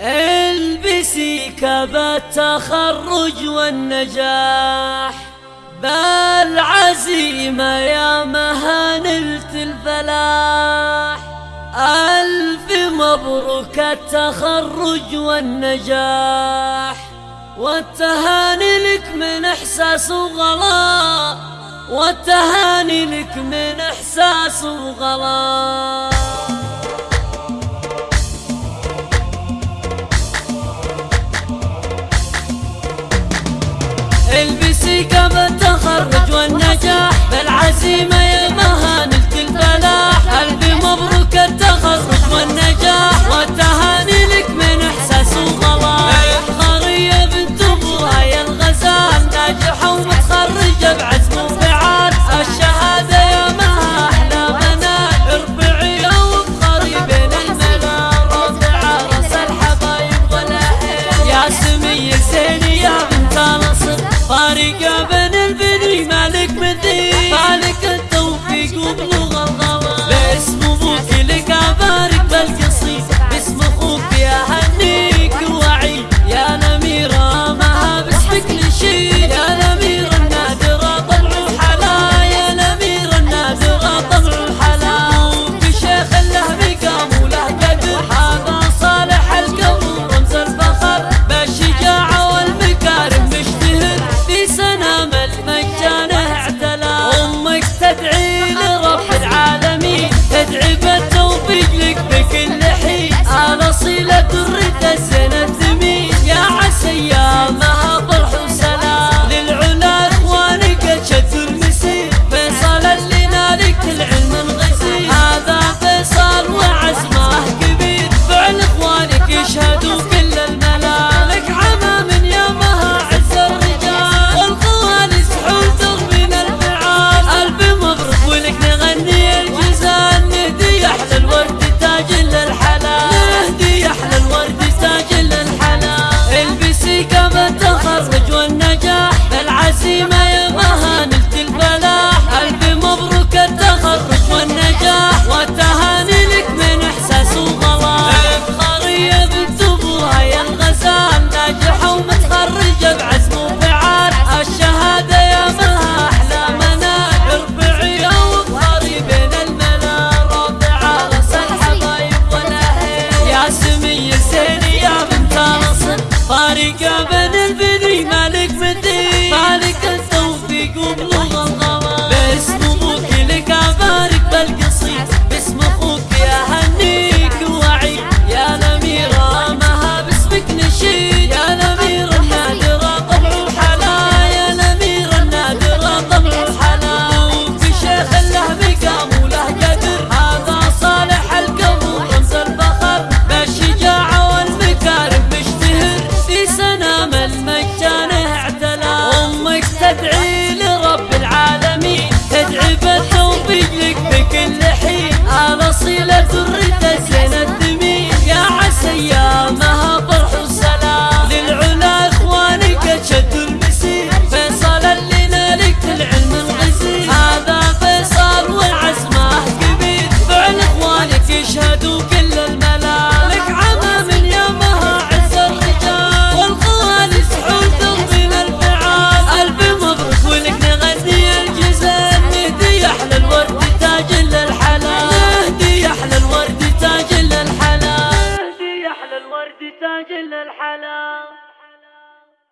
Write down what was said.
ألبسي كبا التخرج والنجاح بالعزيمة يا مها نلت الفلاح. ألف مبروك التخرج والنجاح والتهاني لك من إحساس وغلا والتهاني لك من إحساس وغلاح البسي قبل التخرج والنجاح بالعزيمة Mari Gabe Chica تدعي